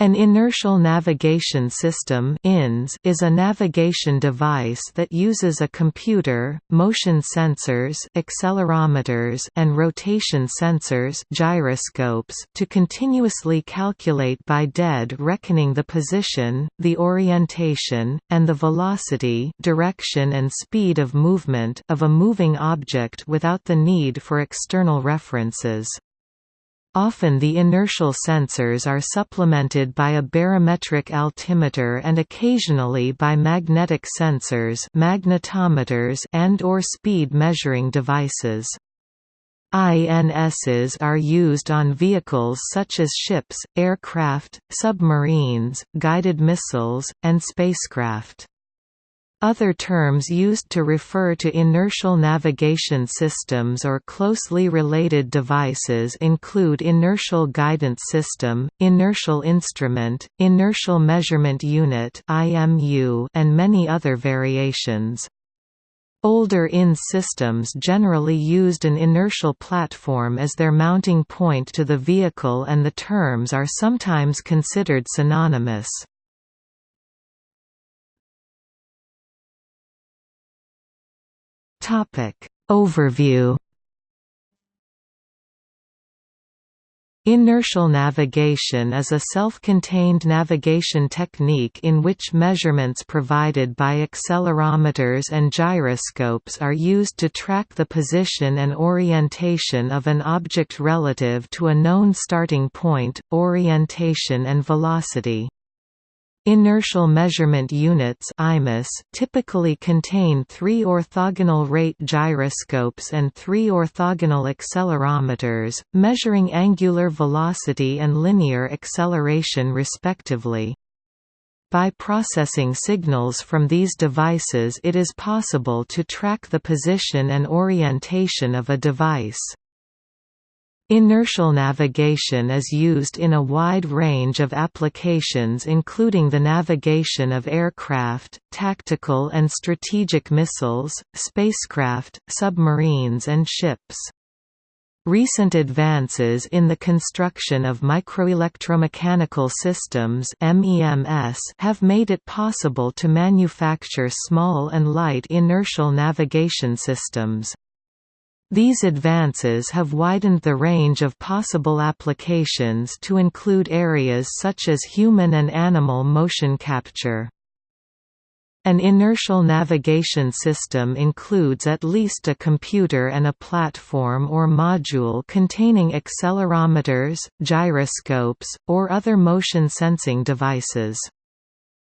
An inertial navigation system is a navigation device that uses a computer, motion sensors accelerometers and rotation sensors gyroscopes to continuously calculate by dead reckoning the position, the orientation, and the velocity direction and speed of movement of a moving object without the need for external references. Often the inertial sensors are supplemented by a barometric altimeter and occasionally by magnetic sensors magnetometers and or speed measuring devices. INSs are used on vehicles such as ships, aircraft, submarines, guided missiles, and spacecraft. Other terms used to refer to inertial navigation systems or closely related devices include inertial guidance system, inertial instrument, inertial measurement unit and many other variations. Older INS systems generally used an inertial platform as their mounting point to the vehicle and the terms are sometimes considered synonymous. Overview Inertial navigation is a self-contained navigation technique in which measurements provided by accelerometers and gyroscopes are used to track the position and orientation of an object relative to a known starting point, orientation and velocity. Inertial measurement units (IMUs) typically contain three orthogonal rate gyroscopes and three orthogonal accelerometers, measuring angular velocity and linear acceleration respectively. By processing signals from these devices it is possible to track the position and orientation of a device. Inertial navigation is used in a wide range of applications including the navigation of aircraft, tactical and strategic missiles, spacecraft, submarines and ships. Recent advances in the construction of microelectromechanical systems have made it possible to manufacture small and light inertial navigation systems. These advances have widened the range of possible applications to include areas such as human and animal motion capture. An inertial navigation system includes at least a computer and a platform or module containing accelerometers, gyroscopes, or other motion sensing devices.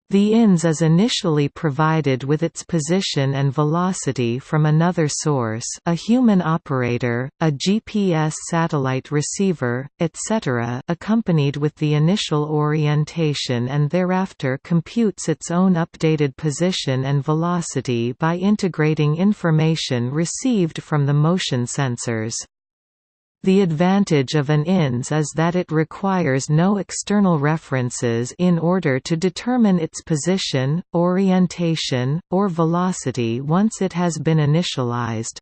The INS is initially provided with its position and velocity from another source a human operator, a GPS satellite receiver, etc. accompanied with the initial orientation and thereafter computes its own updated position and velocity by integrating information received from the motion sensors. The advantage of an INS is that it requires no external references in order to determine its position, orientation, or velocity once it has been initialized.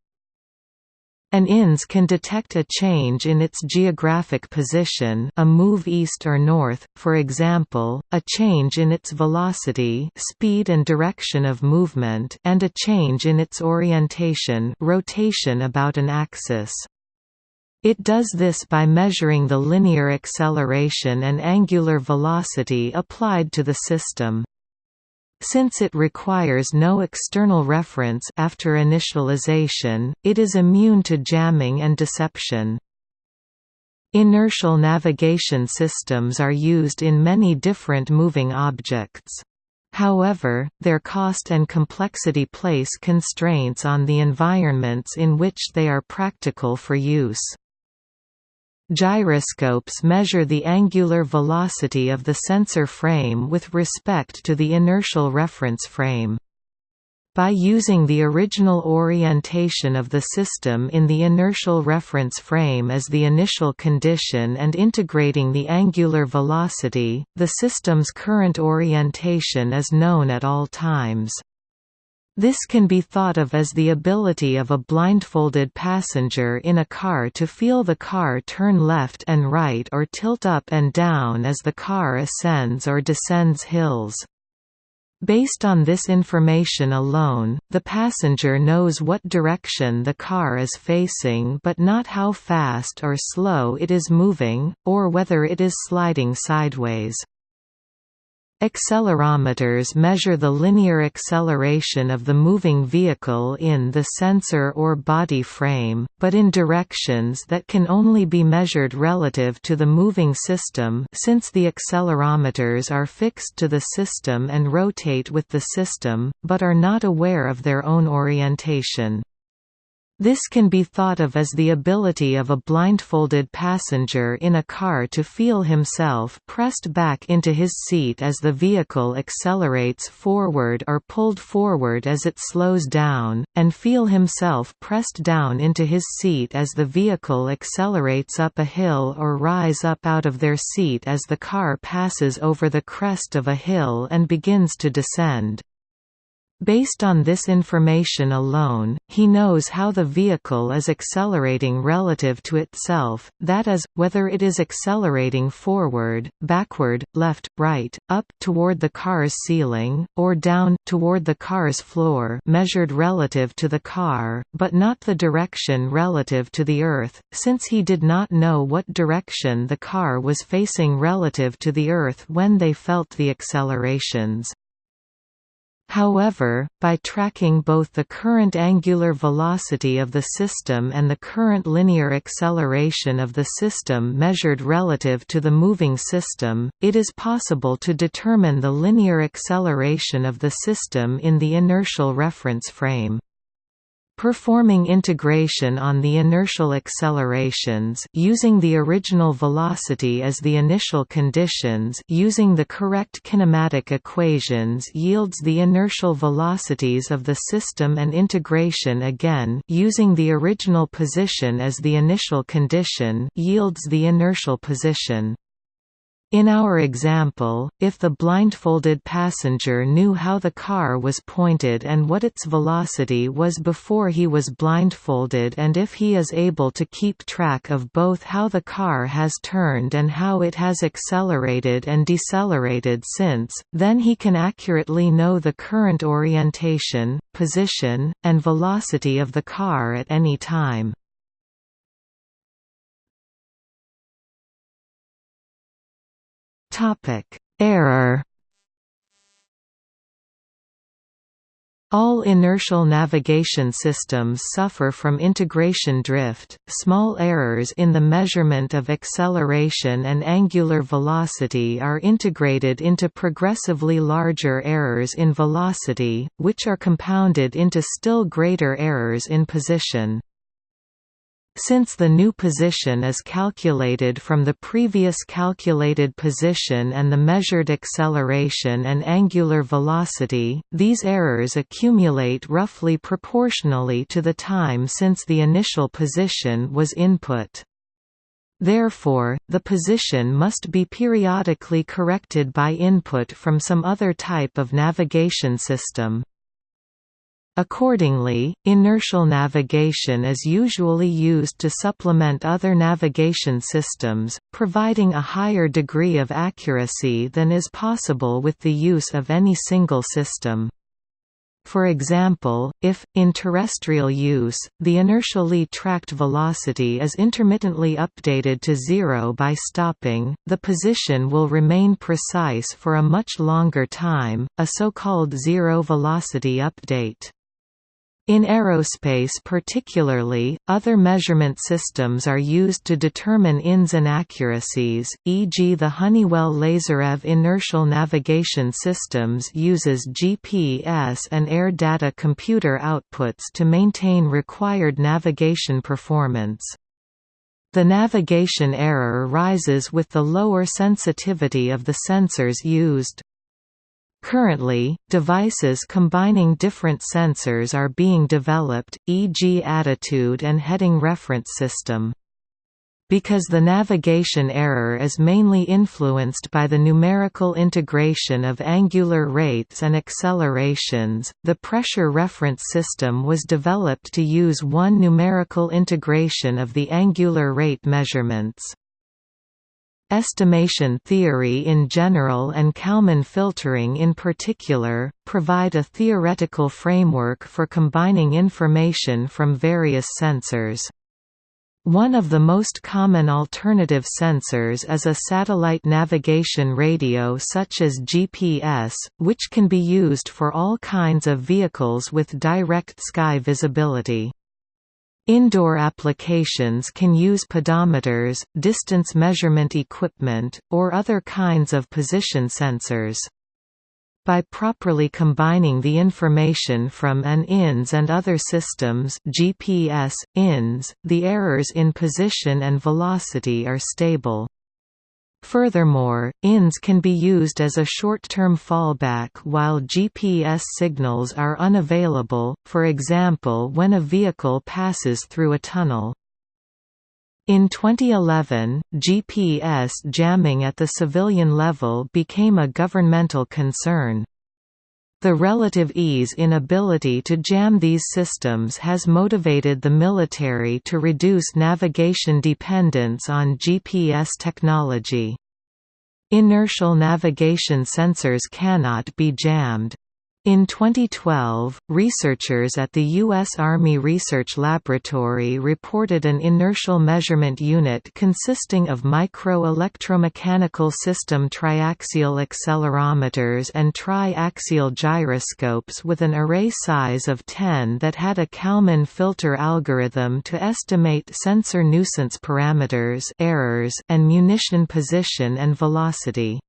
An INS can detect a change in its geographic position a move east or north, for example, a change in its velocity speed and direction of movement and a change in its orientation rotation about an axis. It does this by measuring the linear acceleration and angular velocity applied to the system. Since it requires no external reference after initialization, it is immune to jamming and deception. Inertial navigation systems are used in many different moving objects. However, their cost and complexity place constraints on the environments in which they are practical for use. Gyroscopes measure the angular velocity of the sensor frame with respect to the inertial reference frame. By using the original orientation of the system in the inertial reference frame as the initial condition and integrating the angular velocity, the system's current orientation is known at all times. This can be thought of as the ability of a blindfolded passenger in a car to feel the car turn left and right or tilt up and down as the car ascends or descends hills. Based on this information alone, the passenger knows what direction the car is facing but not how fast or slow it is moving, or whether it is sliding sideways. Accelerometers measure the linear acceleration of the moving vehicle in the sensor or body frame, but in directions that can only be measured relative to the moving system since the accelerometers are fixed to the system and rotate with the system, but are not aware of their own orientation. This can be thought of as the ability of a blindfolded passenger in a car to feel himself pressed back into his seat as the vehicle accelerates forward or pulled forward as it slows down, and feel himself pressed down into his seat as the vehicle accelerates up a hill or rise up out of their seat as the car passes over the crest of a hill and begins to descend. Based on this information alone, he knows how the vehicle is accelerating relative to itself, that is, whether it is accelerating forward, backward, left, right, up toward the car's ceiling, or down toward the car's floor measured relative to the car, but not the direction relative to the Earth, since he did not know what direction the car was facing relative to the Earth when they felt the accelerations. However, by tracking both the current angular velocity of the system and the current linear acceleration of the system measured relative to the moving system, it is possible to determine the linear acceleration of the system in the inertial reference frame. Performing integration on the inertial accelerations using the original velocity as the initial conditions using the correct kinematic equations yields the inertial velocities of the system and integration again using the original position as the initial condition yields the inertial position. In our example, if the blindfolded passenger knew how the car was pointed and what its velocity was before he was blindfolded and if he is able to keep track of both how the car has turned and how it has accelerated and decelerated since, then he can accurately know the current orientation, position, and velocity of the car at any time. Topic: Error. All inertial navigation systems suffer from integration drift. Small errors in the measurement of acceleration and angular velocity are integrated into progressively larger errors in velocity, which are compounded into still greater errors in position. Since the new position is calculated from the previous calculated position and the measured acceleration and angular velocity, these errors accumulate roughly proportionally to the time since the initial position was input. Therefore, the position must be periodically corrected by input from some other type of navigation system. Accordingly, inertial navigation is usually used to supplement other navigation systems, providing a higher degree of accuracy than is possible with the use of any single system. For example, if, in terrestrial use, the inertially tracked velocity is intermittently updated to zero by stopping, the position will remain precise for a much longer time, a so-called zero-velocity update. In aerospace particularly, other measurement systems are used to determine INS inaccuracies, e.g. the Honeywell LaseRef Inertial Navigation Systems uses GPS and air data computer outputs to maintain required navigation performance. The navigation error rises with the lower sensitivity of the sensors used. Currently, devices combining different sensors are being developed, e.g. attitude and heading reference system. Because the navigation error is mainly influenced by the numerical integration of angular rates and accelerations, the pressure reference system was developed to use one numerical integration of the angular rate measurements. Estimation theory in general and Kalman filtering in particular, provide a theoretical framework for combining information from various sensors. One of the most common alternative sensors is a satellite navigation radio such as GPS, which can be used for all kinds of vehicles with direct sky visibility. Indoor applications can use pedometers, distance measurement equipment, or other kinds of position sensors. By properly combining the information from an INS and other systems GPS, INS, the errors in position and velocity are stable. Furthermore, INS can be used as a short-term fallback while GPS signals are unavailable, for example when a vehicle passes through a tunnel. In 2011, GPS jamming at the civilian level became a governmental concern. The relative ease in ability to jam these systems has motivated the military to reduce navigation dependence on GPS technology. Inertial navigation sensors cannot be jammed. In 2012, researchers at the U.S. Army Research Laboratory reported an inertial measurement unit consisting of micro-electromechanical system triaxial accelerometers and tri-axial gyroscopes with an array size of 10 that had a Kalman filter algorithm to estimate sensor nuisance parameters errors and munition position and velocity.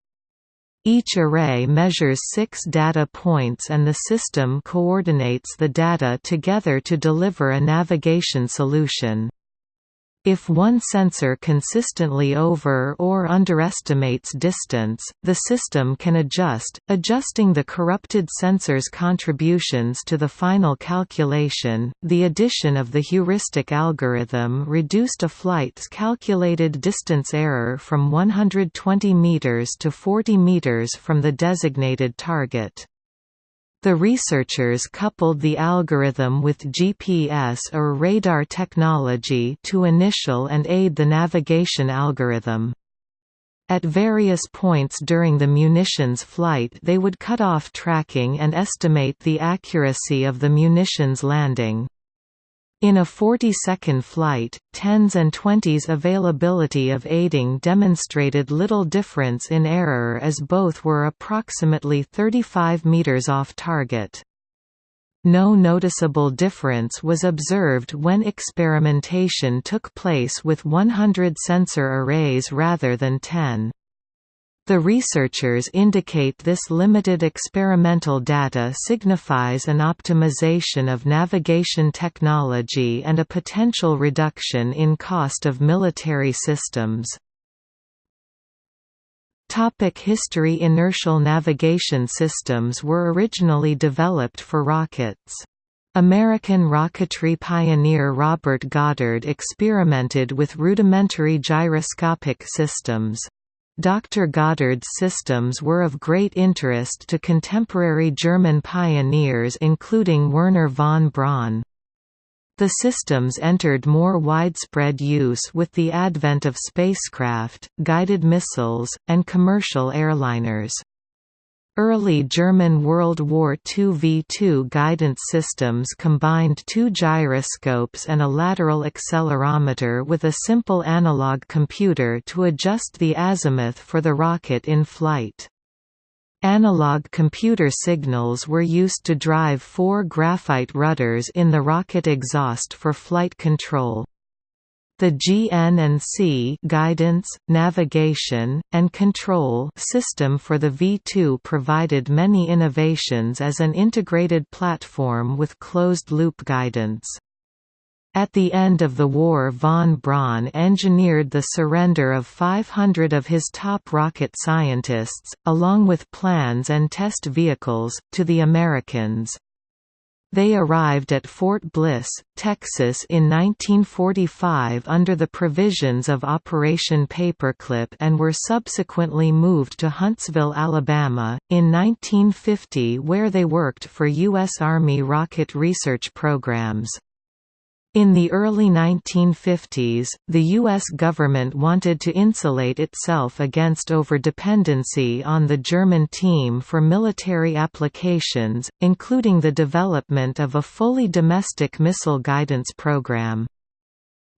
Each array measures six data points and the system coordinates the data together to deliver a navigation solution. If one sensor consistently over or underestimates distance, the system can adjust, adjusting the corrupted sensor's contributions to the final calculation. The addition of the heuristic algorithm reduced a flight's calculated distance error from 120 meters to 40 meters from the designated target. The researchers coupled the algorithm with GPS or radar technology to initial and aid the navigation algorithm. At various points during the munitions flight they would cut off tracking and estimate the accuracy of the munitions landing. In a 40-second flight, 10s and 20s availability of aiding demonstrated little difference in error as both were approximately 35 meters off target. No noticeable difference was observed when experimentation took place with 100 sensor arrays rather than 10. The researchers indicate this limited experimental data signifies an optimization of navigation technology and a potential reduction in cost of military systems. Topic history Inertial navigation systems were originally developed for rockets. American rocketry pioneer Robert Goddard experimented with rudimentary gyroscopic systems. Dr. Goddard's systems were of great interest to contemporary German pioneers including Wernher von Braun. The systems entered more widespread use with the advent of spacecraft, guided missiles, and commercial airliners. Early German World War II V-2 guidance systems combined two gyroscopes and a lateral accelerometer with a simple analog computer to adjust the azimuth for the rocket in flight. Analog computer signals were used to drive four graphite rudders in the rocket exhaust for flight control. The GN&C guidance, navigation, and control system for the V2 provided many innovations as an integrated platform with closed-loop guidance. At the end of the war von Braun engineered the surrender of 500 of his top rocket scientists, along with plans and test vehicles, to the Americans. They arrived at Fort Bliss, Texas in 1945 under the provisions of Operation Paperclip and were subsequently moved to Huntsville, Alabama, in 1950 where they worked for U.S. Army rocket research programs. In the early 1950s, the U.S. government wanted to insulate itself against overdependency on the German team for military applications, including the development of a fully domestic missile guidance program.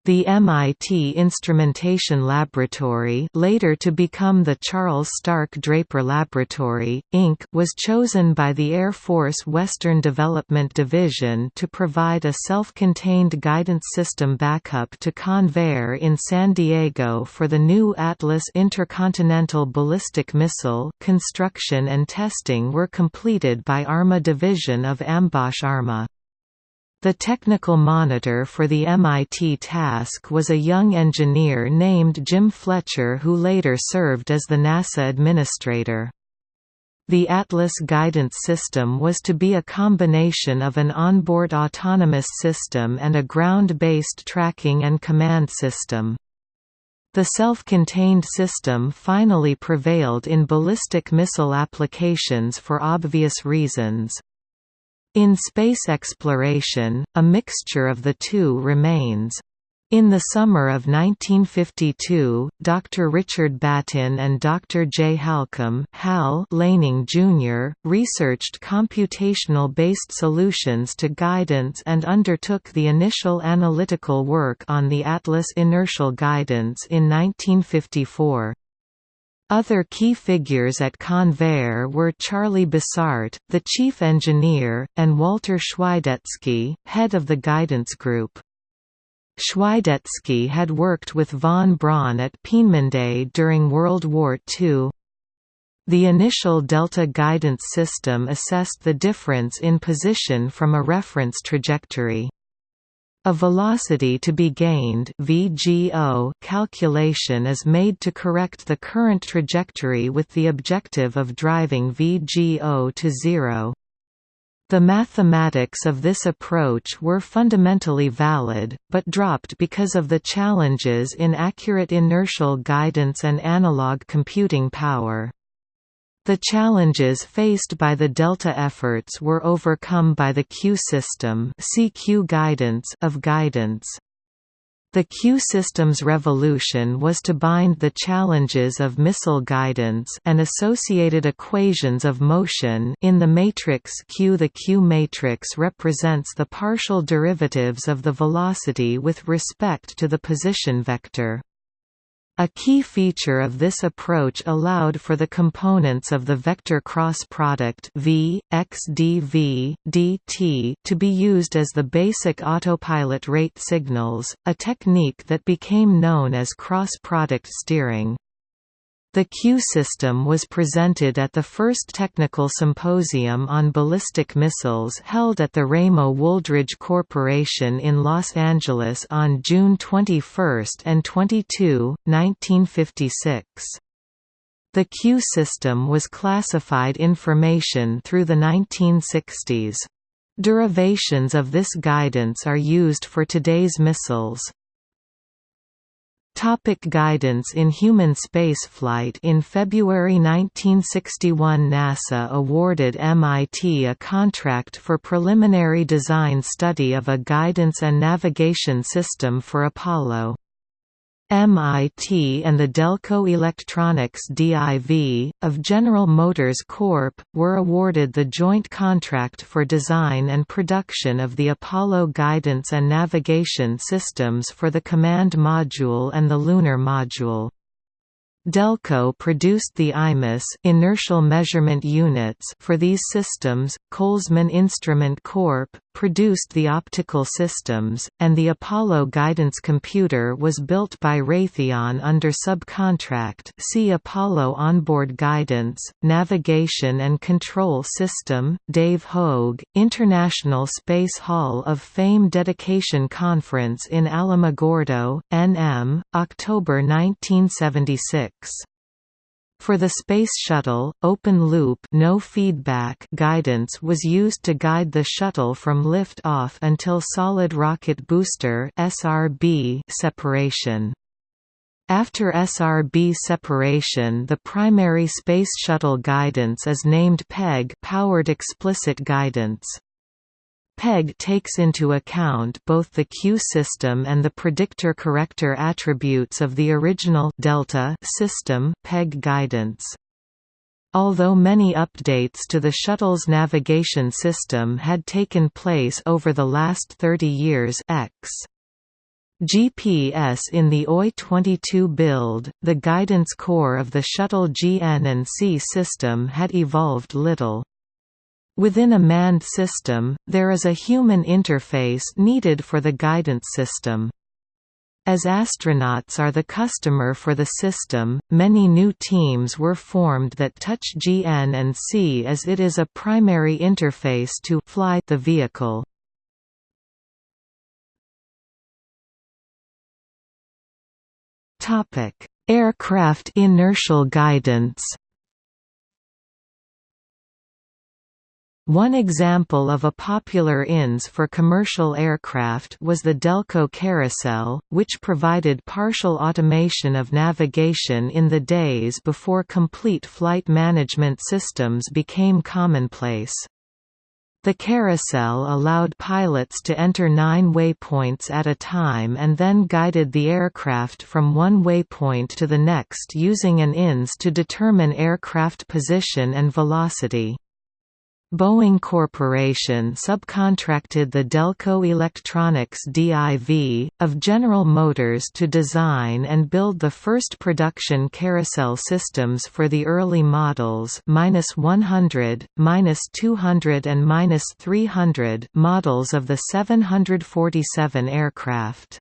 The MIT Instrumentation Laboratory later to become the Charles Stark Draper Laboratory, Inc. was chosen by the Air Force Western Development Division to provide a self-contained guidance system backup to Convair in San Diego for the new Atlas intercontinental ballistic missile construction and testing were completed by ARMA Division of AmBosch ARMA. The technical monitor for the MIT task was a young engineer named Jim Fletcher who later served as the NASA administrator. The Atlas guidance system was to be a combination of an onboard autonomous system and a ground-based tracking and command system. The self-contained system finally prevailed in ballistic missile applications for obvious reasons. In space exploration, a mixture of the two remains. In the summer of 1952, Dr. Richard Battin and Dr. J. Halcombe Hal Laning Jr., researched computational-based solutions to guidance and undertook the initial analytical work on the Atlas inertial guidance in 1954. Other key figures at Convair were Charlie Bossart, the chief engineer, and Walter Schweidetsky, head of the guidance group. Schweidetsky had worked with von Braun at Peenemünde during World War II. The initial Delta guidance system assessed the difference in position from a reference trajectory. A velocity to be gained VGO calculation is made to correct the current trajectory with the objective of driving VGO to zero. The mathematics of this approach were fundamentally valid, but dropped because of the challenges in accurate inertial guidance and analog computing power. The challenges faced by the Delta efforts were overcome by the Q system CQ guidance of guidance. The Q system's revolution was to bind the challenges of missile guidance and associated equations of motion in the matrix Q. The Q matrix represents the partial derivatives of the velocity with respect to the position vector. A key feature of this approach allowed for the components of the vector cross product v, x dv, dt to be used as the basic autopilot rate signals, a technique that became known as cross-product steering. The Q system was presented at the first technical symposium on ballistic missiles held at the Ramo Wooldridge Corporation in Los Angeles on June 21 and 22, 1956. The Q system was classified information through the 1960s. Derivations of this guidance are used for today's missiles. Topic guidance in human spaceflight In February 1961 NASA awarded MIT a contract for preliminary design study of a guidance and navigation system for Apollo. MIT and the Delco Electronics DIV, of General Motors Corp., were awarded the joint contract for design and production of the Apollo guidance and navigation systems for the Command Module and the Lunar Module. Delco produced the IMUS inertial measurement units for these systems, Kollsman Instrument Corp. produced the optical systems, and the Apollo guidance computer was built by Raytheon under subcontract see Apollo Onboard Guidance, Navigation and Control System, Dave Hoag, International Space Hall of Fame Dedication Conference in Alamogordo, NM, October 1976. For the Space Shuttle, open-loop no feedback guidance was used to guide the shuttle from lift-off until solid rocket booster (SRB) separation. After SRB separation the primary Space Shuttle guidance is named PEG powered explicit guidance. PEG takes into account both the Q system and the predictor-corrector attributes of the original delta system PEG guidance. Although many updates to the shuttle's navigation system had taken place over the last 30 years X GPS in the OI-22 build, the guidance core of the shuttle GN&C system had evolved little. Within a manned system, there is a human interface needed for the guidance system. As astronauts are the customer for the system, many new teams were formed that touch GN&C as it is a primary interface to fly the vehicle. Aircraft inertial guidance. One example of a popular INS for commercial aircraft was the Delco Carousel, which provided partial automation of navigation in the days before complete flight management systems became commonplace. The carousel allowed pilots to enter nine waypoints at a time and then guided the aircraft from one waypoint to the next using an INS to determine aircraft position and velocity. Boeing Corporation subcontracted the Delco Electronics DIV, of General Motors to design and build the first production carousel systems for the early models -100, -200 and -300 models of the 747 aircraft.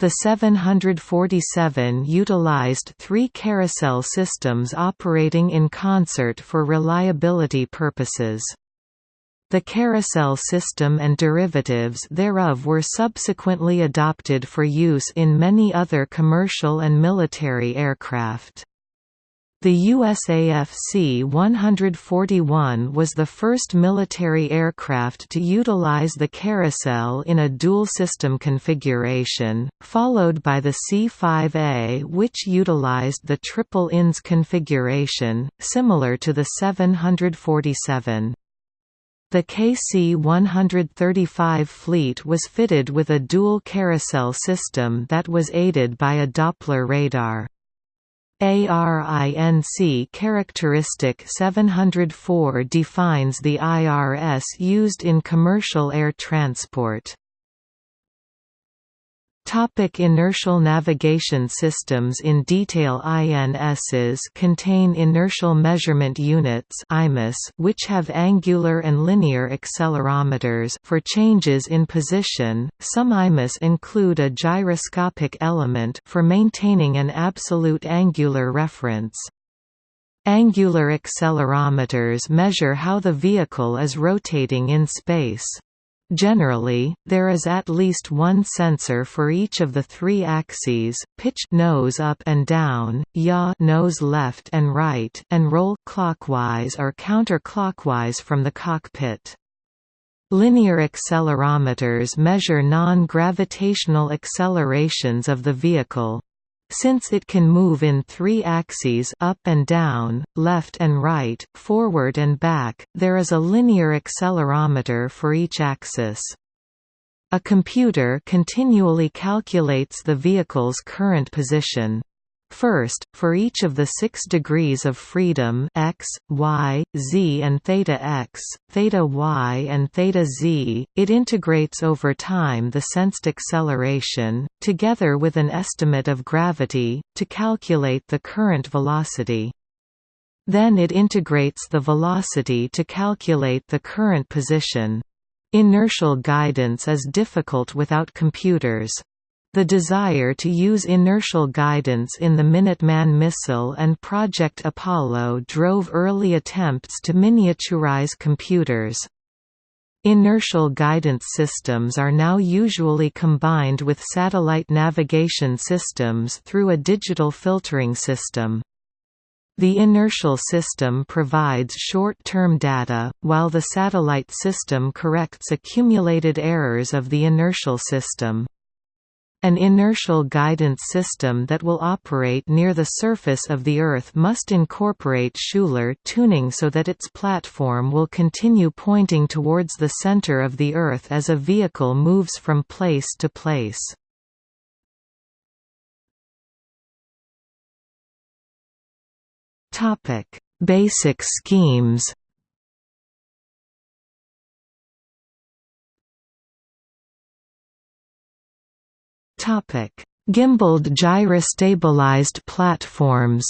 The 747 utilized three carousel systems operating in concert for reliability purposes. The carousel system and derivatives thereof were subsequently adopted for use in many other commercial and military aircraft. The USAF C-141 was the first military aircraft to utilize the carousel in a dual-system configuration, followed by the C-5A which utilized the triple INS configuration, similar to the 747. The KC-135 fleet was fitted with a dual carousel system that was aided by a Doppler radar. ARINC characteristic 704 defines the IRS used in commercial air transport. Topic inertial navigation systems In detail INSs contain inertial measurement units which have angular and linear accelerometers for changes in position. Some IMAS include a gyroscopic element for maintaining an absolute angular reference. Angular accelerometers measure how the vehicle is rotating in space. Generally, there is at least one sensor for each of the three axes: pitch nose up and down, yaw nose left and right, and roll clockwise or counterclockwise from the cockpit. Linear accelerometers measure non-gravitational accelerations of the vehicle. Since it can move in three axes up and down, left and right, forward and back, there is a linear accelerometer for each axis. A computer continually calculates the vehicle's current position. First, for each of the six degrees of freedom x, y, z and theta x, theta y and theta z, it integrates over time the sensed acceleration, together with an estimate of gravity, to calculate the current velocity. Then it integrates the velocity to calculate the current position. Inertial guidance is difficult without computers. The desire to use inertial guidance in the Minuteman missile and Project Apollo drove early attempts to miniaturize computers. Inertial guidance systems are now usually combined with satellite navigation systems through a digital filtering system. The inertial system provides short-term data, while the satellite system corrects accumulated errors of the inertial system. An inertial guidance system that will operate near the surface of the Earth must incorporate Schuler tuning so that its platform will continue pointing towards the center of the Earth as a vehicle moves from place to place. Basic schemes Topic: Gimbaled gyrostabilized platforms.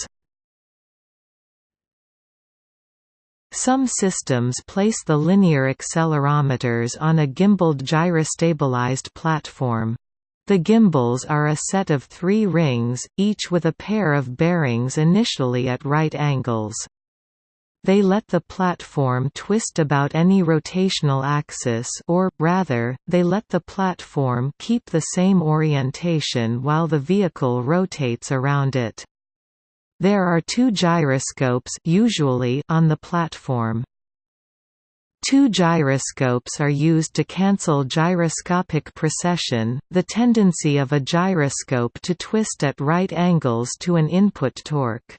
Some systems place the linear accelerometers on a gimbaled gyrostabilized platform. The gimbals are a set of three rings, each with a pair of bearings initially at right angles. They let the platform twist about any rotational axis or, rather, they let the platform keep the same orientation while the vehicle rotates around it. There are two gyroscopes usually on the platform. Two gyroscopes are used to cancel gyroscopic precession, the tendency of a gyroscope to twist at right angles to an input torque.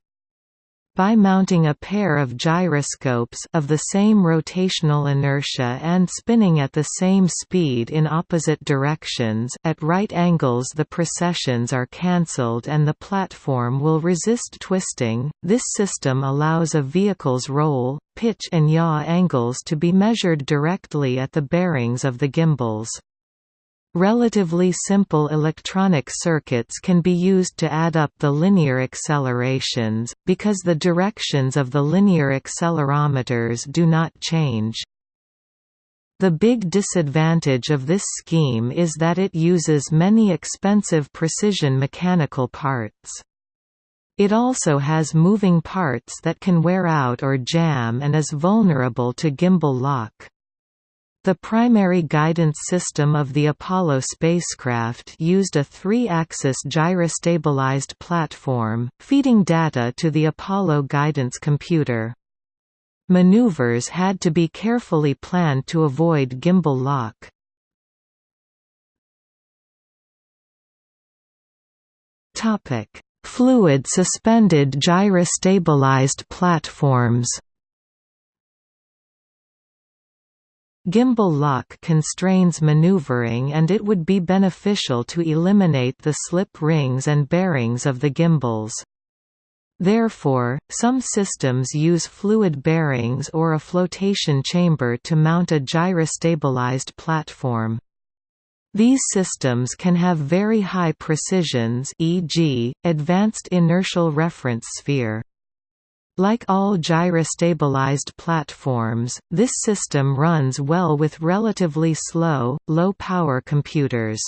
By mounting a pair of gyroscopes of the same rotational inertia and spinning at the same speed in opposite directions at right angles the precessions are cancelled and the platform will resist twisting. This system allows a vehicle's roll, pitch and yaw angles to be measured directly at the bearings of the gimbals. Relatively simple electronic circuits can be used to add up the linear accelerations, because the directions of the linear accelerometers do not change. The big disadvantage of this scheme is that it uses many expensive precision mechanical parts. It also has moving parts that can wear out or jam and is vulnerable to gimbal lock. The primary guidance system of the Apollo spacecraft used a three-axis gyrostabilized platform, feeding data to the Apollo guidance computer. Maneuvers had to be carefully planned to avoid gimbal lock. Fluid-suspended gyrostabilized platforms Gimbal lock constrains maneuvering and it would be beneficial to eliminate the slip rings and bearings of the gimbals. Therefore, some systems use fluid bearings or a flotation chamber to mount a gyrostabilized platform. These systems can have very high precisions e.g., advanced inertial reference sphere. Like all gyrostabilized platforms, this system runs well with relatively slow, low-power computers.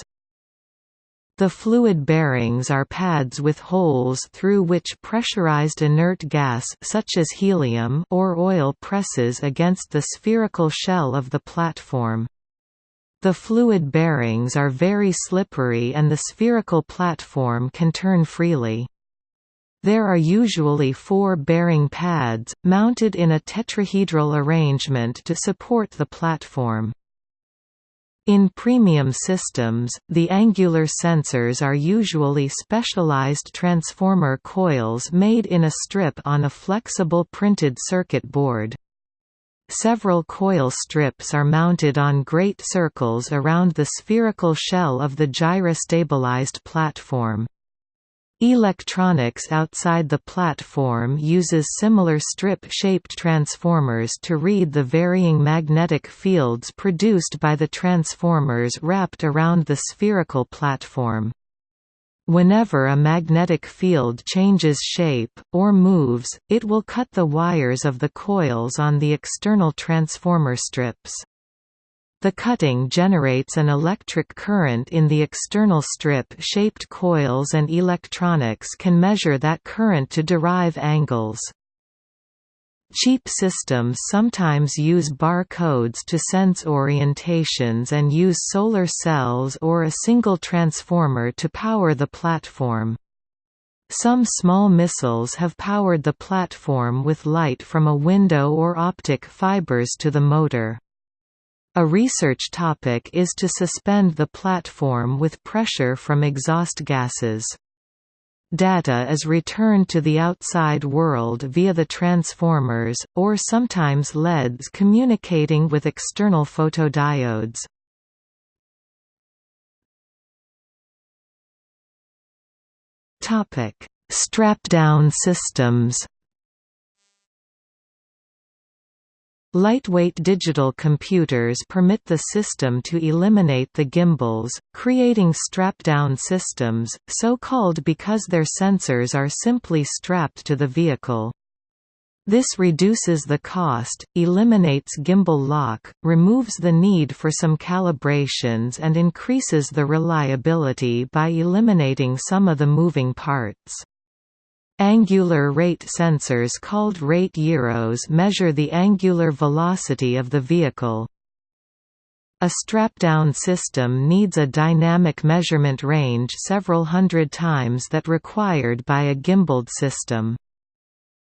The fluid bearings are pads with holes through which pressurized inert gas such as helium or oil presses against the spherical shell of the platform. The fluid bearings are very slippery and the spherical platform can turn freely. There are usually four bearing pads, mounted in a tetrahedral arrangement to support the platform. In premium systems, the angular sensors are usually specialized transformer coils made in a strip on a flexible printed circuit board. Several coil strips are mounted on great circles around the spherical shell of the gyrostabilized platform. Electronics outside the platform uses similar strip-shaped transformers to read the varying magnetic fields produced by the transformers wrapped around the spherical platform. Whenever a magnetic field changes shape, or moves, it will cut the wires of the coils on the external transformer strips. The cutting generates an electric current in the external strip-shaped coils and electronics can measure that current to derive angles. Cheap systems sometimes use bar codes to sense orientations and use solar cells or a single transformer to power the platform. Some small missiles have powered the platform with light from a window or optic fibers to the motor. A research topic is to suspend the platform with pressure from exhaust gases. Data is returned to the outside world via the transformers, or sometimes LEDs communicating with external photodiodes. Strap-down systems Lightweight digital computers permit the system to eliminate the gimbals, creating strap-down systems, so called because their sensors are simply strapped to the vehicle. This reduces the cost, eliminates gimbal lock, removes the need for some calibrations and increases the reliability by eliminating some of the moving parts. Angular rate sensors called rate gyros measure the angular velocity of the vehicle. A strap-down system needs a dynamic measurement range several hundred times that required by a gimbaled system.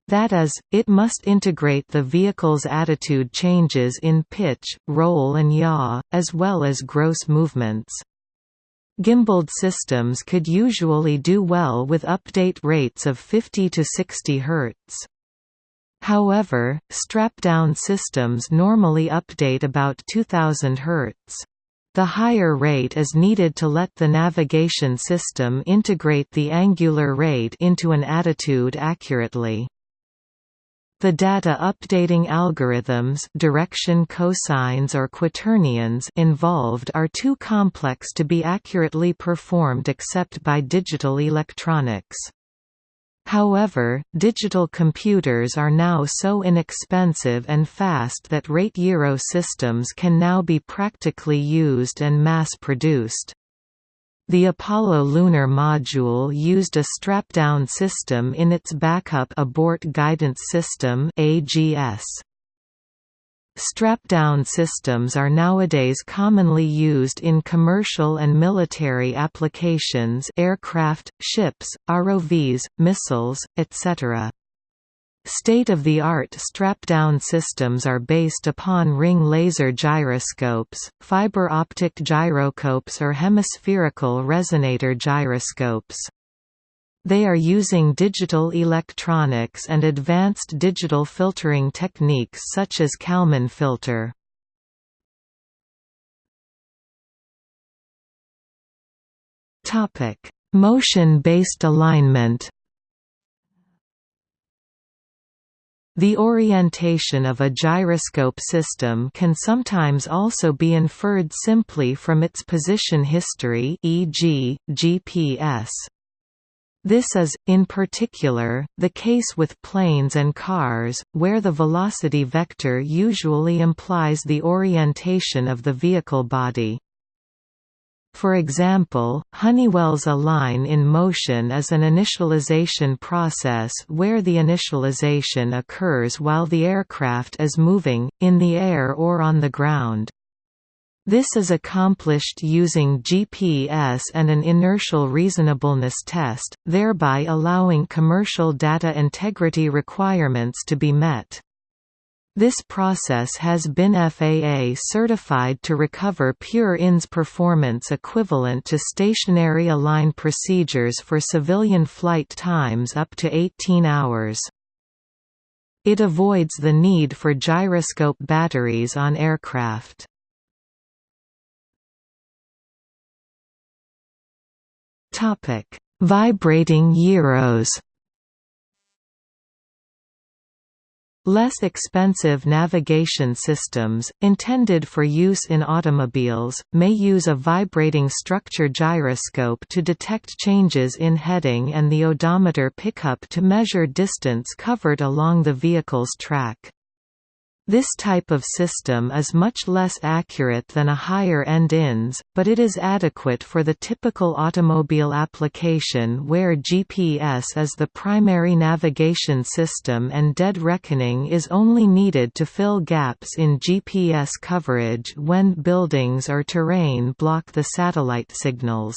That is, it must integrate the vehicle's attitude changes in pitch, roll and yaw, as well as gross movements. Gimbaled systems could usually do well with update rates of 50 to 60 Hz. However, strap-down systems normally update about 2000 Hz. The higher rate is needed to let the navigation system integrate the angular rate into an attitude accurately. The data updating algorithms direction cosines or quaternions involved are too complex to be accurately performed except by digital electronics. However, digital computers are now so inexpensive and fast that rate gyro systems can now be practically used and mass-produced. The Apollo lunar module used a strap-down system in its backup abort guidance system AGS. Strap-down systems are nowadays commonly used in commercial and military applications aircraft, ships, ROVs, missiles, etc. State-of-the-art strap-down systems are based upon ring laser gyroscopes, fiber optic gyroscopes or hemispherical resonator gyroscopes. They are using digital electronics and advanced digital filtering techniques such as Kalman filter. Motion-based alignment The orientation of a gyroscope system can sometimes also be inferred simply from its position history e.g., GPS. This is, in particular, the case with planes and cars, where the velocity vector usually implies the orientation of the vehicle body. For example, Honeywell's Align in Motion is an initialization process where the initialization occurs while the aircraft is moving, in the air or on the ground. This is accomplished using GPS and an inertial reasonableness test, thereby allowing commercial data integrity requirements to be met. This process has been FAA certified to recover pure INS performance equivalent to stationary align procedures for civilian flight times up to 18 hours. It avoids the need for gyroscope batteries on aircraft. Vibrating gyros Less expensive navigation systems, intended for use in automobiles, may use a vibrating structure gyroscope to detect changes in heading and the odometer pickup to measure distance covered along the vehicle's track. This type of system is much less accurate than a higher-end INS, but it is adequate for the typical automobile application where GPS is the primary navigation system and dead reckoning is only needed to fill gaps in GPS coverage when buildings or terrain block the satellite signals.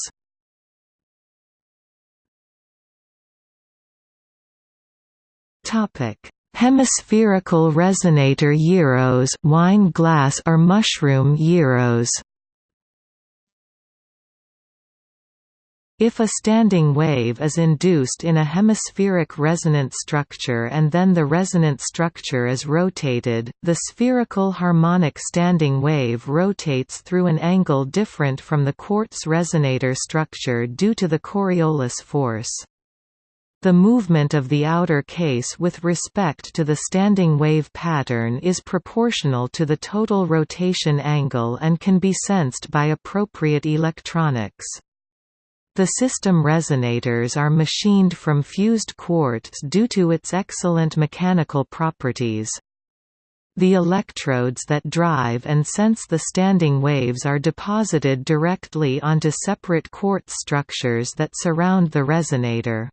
Hemispherical resonator gyros wine glass or mushroom gyros If a standing wave is induced in a hemispheric resonant structure and then the resonant structure is rotated, the spherical harmonic standing wave rotates through an angle different from the quartz resonator structure due to the Coriolis force. The movement of the outer case with respect to the standing wave pattern is proportional to the total rotation angle and can be sensed by appropriate electronics. The system resonators are machined from fused quartz due to its excellent mechanical properties. The electrodes that drive and sense the standing waves are deposited directly onto separate quartz structures that surround the resonator.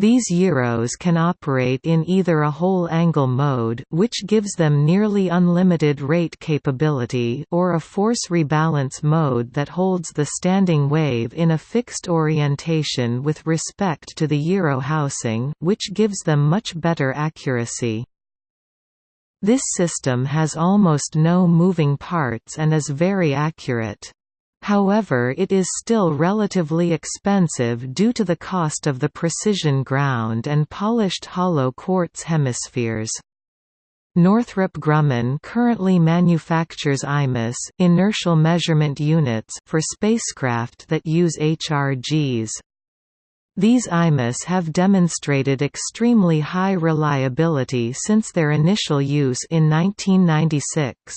These gyros can operate in either a whole angle mode which gives them nearly unlimited rate capability or a force rebalance mode that holds the standing wave in a fixed orientation with respect to the gyro housing which gives them much better accuracy. This system has almost no moving parts and is very accurate. However it is still relatively expensive due to the cost of the precision ground and polished hollow quartz hemispheres. Northrop Grumman currently manufactures IMUs inertial measurement units for spacecraft that use HRGs. These IMUs have demonstrated extremely high reliability since their initial use in 1996.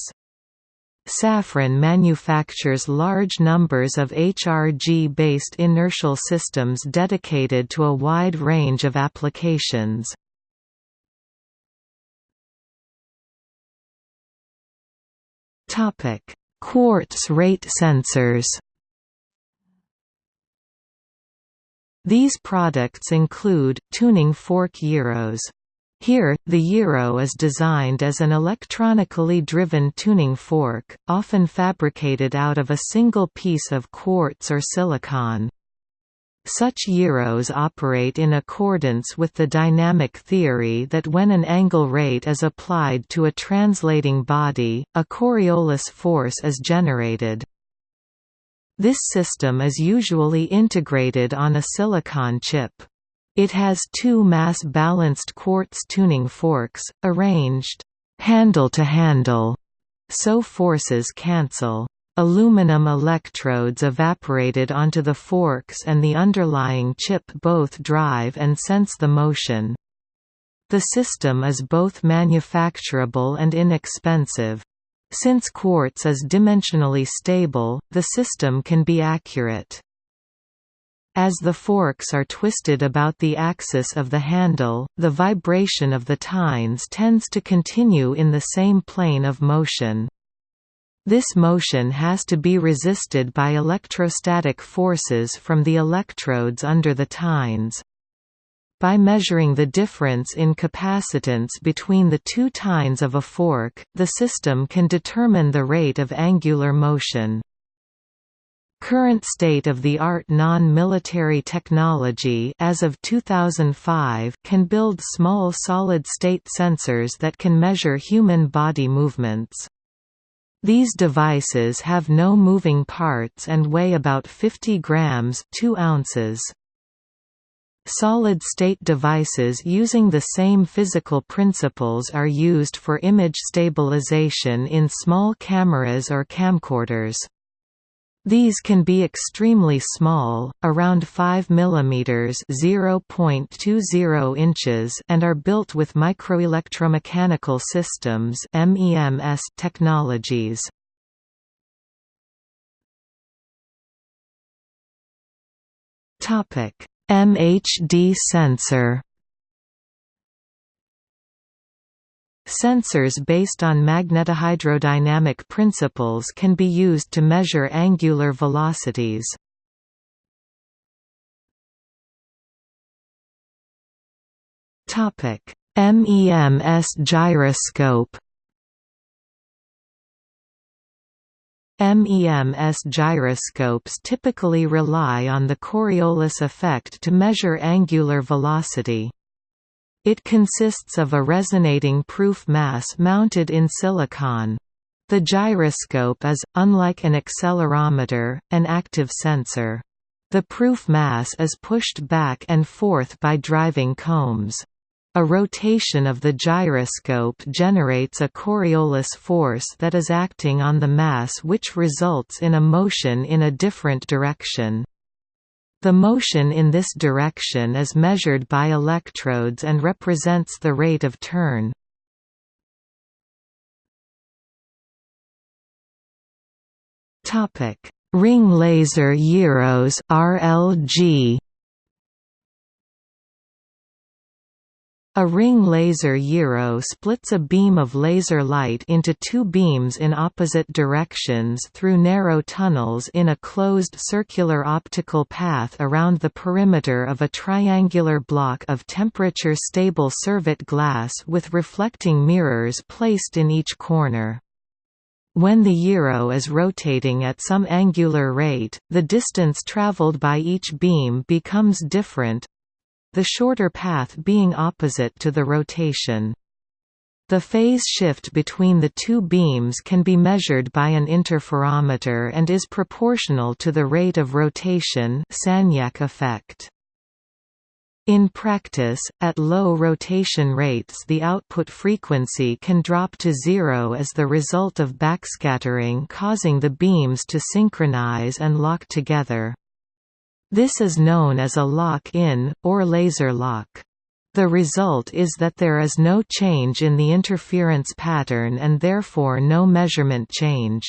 Safran manufactures large numbers of HRG-based inertial systems dedicated to a wide range of applications. Quartz rate sensors These products include, tuning fork gyros here, the gyro is designed as an electronically driven tuning fork, often fabricated out of a single piece of quartz or silicon. Such gyros operate in accordance with the dynamic theory that when an angle rate is applied to a translating body, a Coriolis force is generated. This system is usually integrated on a silicon chip. It has two mass-balanced quartz tuning forks, arranged handle to handle, so forces cancel. Aluminum electrodes evaporated onto the forks and the underlying chip both drive and sense the motion. The system is both manufacturable and inexpensive. Since quartz is dimensionally stable, the system can be accurate. As the forks are twisted about the axis of the handle, the vibration of the tines tends to continue in the same plane of motion. This motion has to be resisted by electrostatic forces from the electrodes under the tines. By measuring the difference in capacitance between the two tines of a fork, the system can determine the rate of angular motion. Current state-of-the-art non-military technology as of 2005 can build small solid-state sensors that can measure human body movements. These devices have no moving parts and weigh about 50 grams 2 ounces. Solid-state devices using the same physical principles are used for image stabilization in small cameras or camcorders. These can be extremely small, around 5 mm (0.20 inches) and are built with microelectromechanical systems (MEMS) technologies. Topic: MHD sensor Sensors based on magnetohydrodynamic principles can be used to measure angular velocities. MEMS gyroscope MEMS gyroscopes typically rely on the Coriolis effect to measure angular velocity. It consists of a resonating proof mass mounted in silicon. The gyroscope is, unlike an accelerometer, an active sensor. The proof mass is pushed back and forth by driving combs. A rotation of the gyroscope generates a Coriolis force that is acting on the mass which results in a motion in a different direction. The motion in this direction is measured by electrodes and represents the rate of turn. Ring laser gyros RLG A ring laser gyro splits a beam of laser light into two beams in opposite directions through narrow tunnels in a closed circular optical path around the perimeter of a triangular block of temperature-stable Cervit glass with reflecting mirrors placed in each corner. When the gyro is rotating at some angular rate, the distance traveled by each beam becomes different, the shorter path being opposite to the rotation. The phase shift between the two beams can be measured by an interferometer and is proportional to the rate of rotation Sagnac effect. In practice, at low rotation rates the output frequency can drop to zero as the result of backscattering causing the beams to synchronize and lock together. This is known as a lock-in, or laser lock. The result is that there is no change in the interference pattern and therefore no measurement change.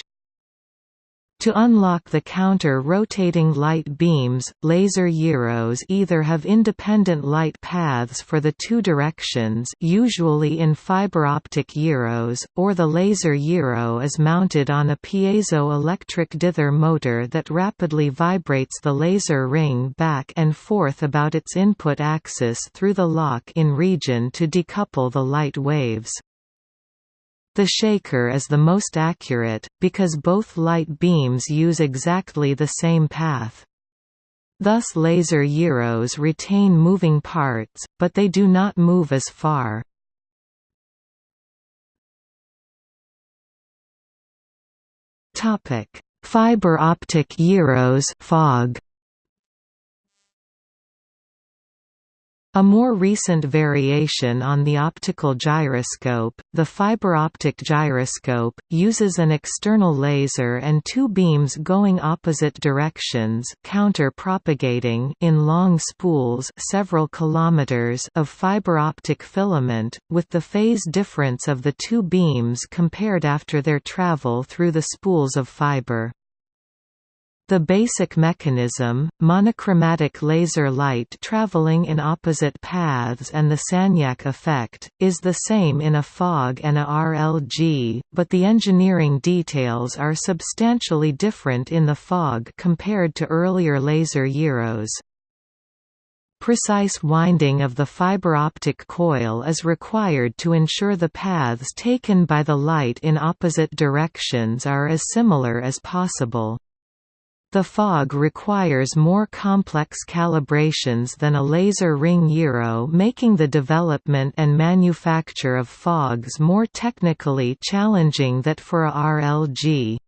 To unlock the counter-rotating light beams, laser gyros either have independent light paths for the two directions usually in fiber optic gyros, or the laser gyro is mounted on a piezoelectric dither motor that rapidly vibrates the laser ring back and forth about its input axis through the lock-in region to decouple the light waves. The shaker is the most accurate, because both light beams use exactly the same path. Thus laser gyros retain moving parts, but they do not move as far. Fiber optic gyros fog. A more recent variation on the optical gyroscope, the fiber optic gyroscope, uses an external laser and two beams going opposite directions counter-propagating in long spools several kilometers of fiber optic filament, with the phase difference of the two beams compared after their travel through the spools of fiber. The basic mechanism, monochromatic laser light traveling in opposite paths and the Sagnac effect, is the same in a fog and a RLG, but the engineering details are substantially different in the fog compared to earlier laser gyros. Precise winding of the fiber optic coil is required to ensure the paths taken by the light in opposite directions are as similar as possible. The fog requires more complex calibrations than a laser ring gyro making the development and manufacture of fogs more technically challenging than for a RLG.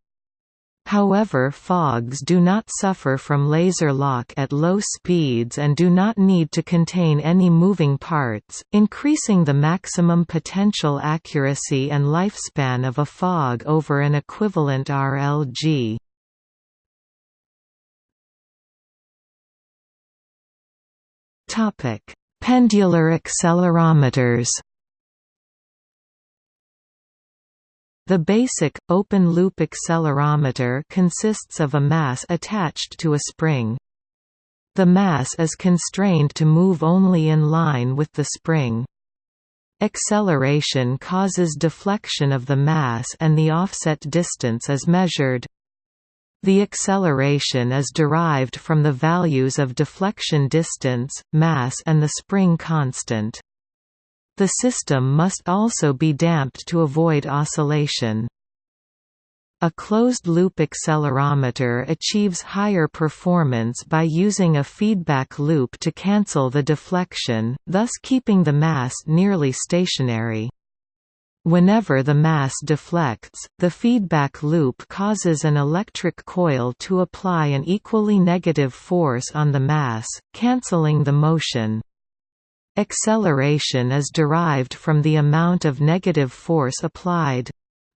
However fogs do not suffer from laser lock at low speeds and do not need to contain any moving parts, increasing the maximum potential accuracy and lifespan of a fog over an equivalent RLG. Topic: Pendular accelerometers. The basic, open-loop accelerometer consists of a mass attached to a spring. The mass is constrained to move only in line with the spring. Acceleration causes deflection of the mass and the offset distance is measured. The acceleration is derived from the values of deflection distance, mass and the spring constant. The system must also be damped to avoid oscillation. A closed-loop accelerometer achieves higher performance by using a feedback loop to cancel the deflection, thus keeping the mass nearly stationary. Whenever the mass deflects, the feedback loop causes an electric coil to apply an equally negative force on the mass, cancelling the motion. Acceleration is derived from the amount of negative force applied.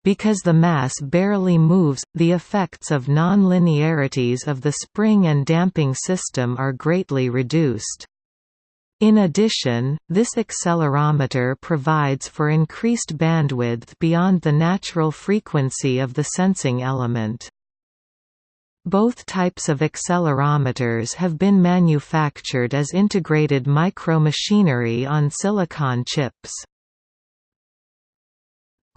Because the mass barely moves, the effects of nonlinearities of the spring and damping system are greatly reduced. In addition, this accelerometer provides for increased bandwidth beyond the natural frequency of the sensing element. Both types of accelerometers have been manufactured as integrated micromachinery on silicon chips.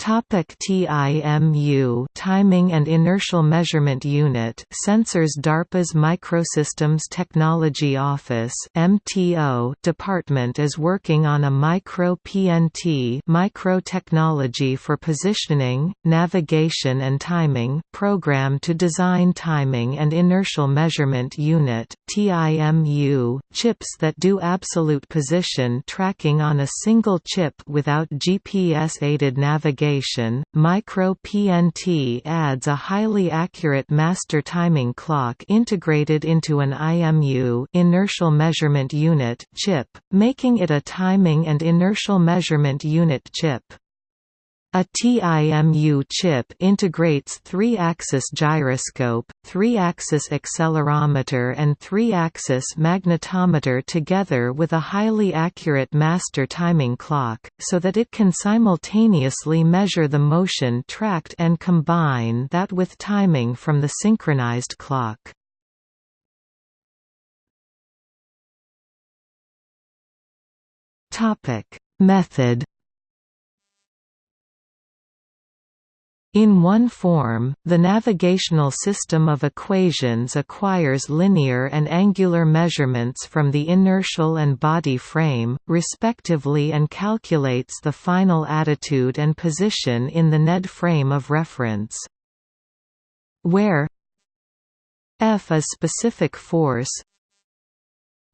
Topic TIMU Timing and Inertial Measurement Unit Sensors DARPA's Microsystems Technology Office MTO department is working on a micro PNT micro technology for positioning, navigation and timing program to design timing and inertial measurement unit TIMU chips that do absolute position tracking on a single chip without GPS aided navigation Micro-PNT adds a highly accurate master timing clock integrated into an IMU inertial measurement unit chip, making it a timing and inertial measurement unit chip. A TIMU chip integrates 3-axis gyroscope, 3-axis accelerometer and 3-axis magnetometer together with a highly accurate master timing clock, so that it can simultaneously measure the motion tracked and combine that with timing from the synchronized clock. Method In one form, the navigational system of equations acquires linear and angular measurements from the inertial and body frame, respectively and calculates the final attitude and position in the NED frame of reference. Where F is specific force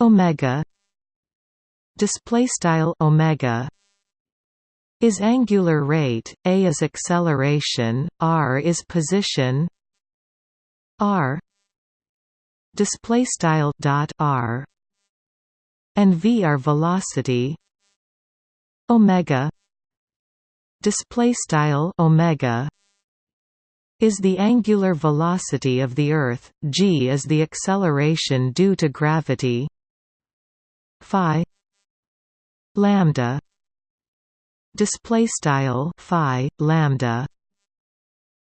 omega display style omega is angular rate, a is acceleration, r is position r display style dot r and v are velocity omega display style omega is the angular velocity of the earth g is the acceleration due to gravity phi lambda display style phi lambda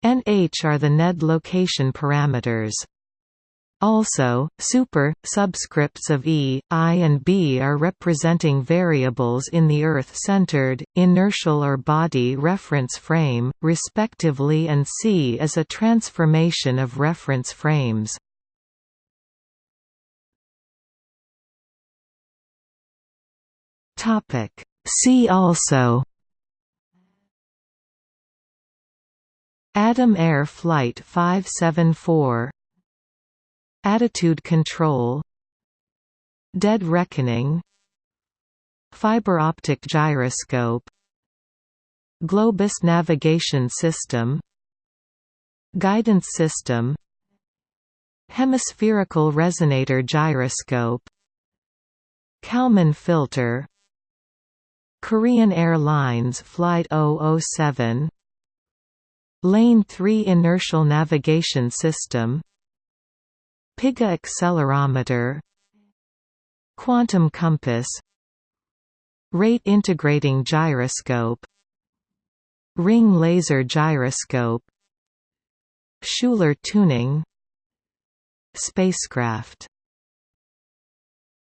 and h are the ned location parameters also, super, subscripts of E, I and B are representing variables in the Earth-centered, inertial or body reference frame, respectively and C is a transformation of reference frames. See also. Adam Air Flight 574 Attitude control. Dead reckoning. Fiber optic gyroscope. Globus navigation system. Guidance system. Hemispherical resonator gyroscope. Kalman filter Korean Airlines Flight 007 LN-3 Inertial Navigation System PIGA accelerometer Quantum compass Rate integrating gyroscope Ring laser gyroscope Schuler tuning Spacecraft